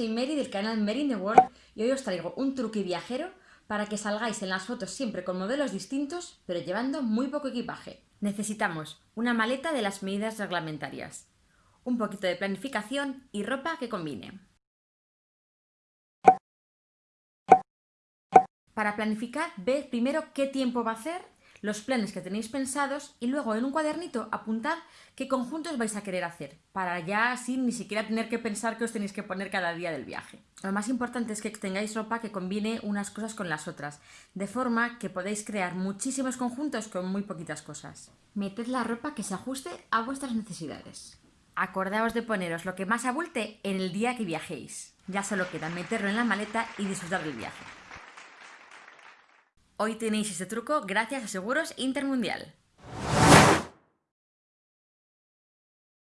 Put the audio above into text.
soy Mary del canal Mary in the World y hoy os traigo un truque viajero para que salgáis en las fotos siempre con modelos distintos, pero llevando muy poco equipaje. Necesitamos una maleta de las medidas reglamentarias, un poquito de planificación y ropa que combine. Para planificar, ved primero qué tiempo va a hacer los planes que tenéis pensados y luego en un cuadernito apuntad qué conjuntos vais a querer hacer, para ya así ni siquiera tener que pensar que os tenéis que poner cada día del viaje. Lo más importante es que tengáis ropa que combine unas cosas con las otras, de forma que podéis crear muchísimos conjuntos con muy poquitas cosas. Meted la ropa que se ajuste a vuestras necesidades. Acordaos de poneros lo que más abulte en el día que viajéis. Ya solo queda meterlo en la maleta y disfrutar del viaje. Hoy tenéis este truco gracias a Seguros Intermundial.